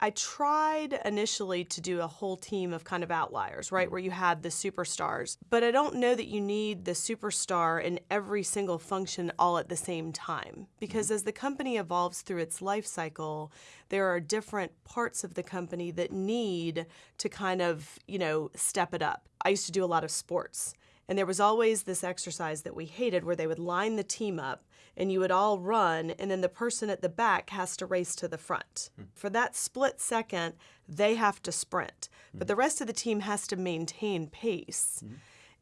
I tried initially to do a whole team of kind of outliers, right, mm-hmm. where you had the superstars. But I don't know that you need the superstar in every single function all at the same time. Because mm-hmm. as the company evolves through its life cycle, there are different parts of the company that need to kind of, you know, step it up. I used to do a lot of sports. And there was always this exercise that we hated where they would line the team up and you would all run, and then the person at the back has to race to the front. Hmm. For that split second, they have to sprint, but hmm. the rest of the team has to maintain pace. Hmm.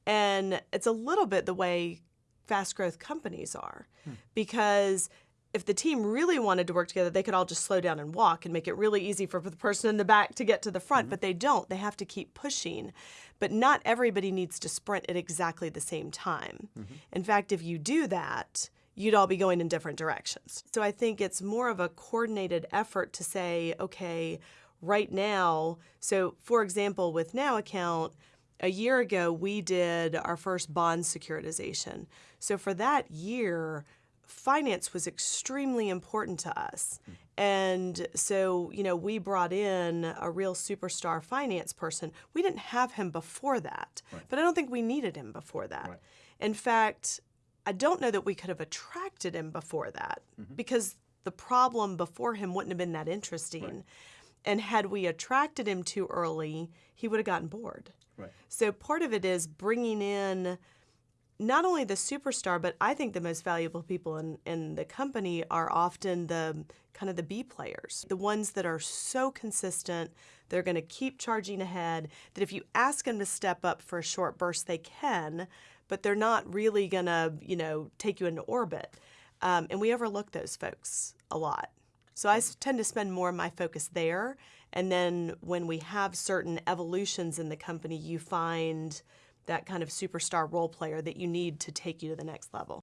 And it's a little bit the way fast growth companies are because if the team really wanted to work together, they could all just slow down and walk and make it really easy for the person in the back to get to the front, but mm-hmm. they don't. They have to keep pushing. But not everybody needs to sprint at exactly the same time. Mm-hmm. In fact, if you do that, you'd all be going in different directions. So I think it's more of a coordinated effort to say, okay, right now, so for example, with Now Account, a year ago we did our first bond securitization. So for that year, finance was extremely important to us. And so, you know, we brought in a real superstar finance person. We didn't have him before that, but I don't think we needed him before that. Right. In fact, I don't know that we could have attracted him before that mm-hmm. because the problem before him wouldn't have been that interesting. And had we attracted him too early, he would have gotten bored. Right. So part of it is bringing in not only the superstar, but I think the most valuable people in, in the company are often the kind of the B players, the ones that are so consistent, they're going to keep charging ahead, that if you ask them to step up for a short burst, they can, but they're not really going to, you know, take you into orbit. Um, and we overlook those folks a lot. So I tend to spend more of my focus there. And then when we have certain evolutions in the company, you find that kind of superstar role player that you need to take you to the next level.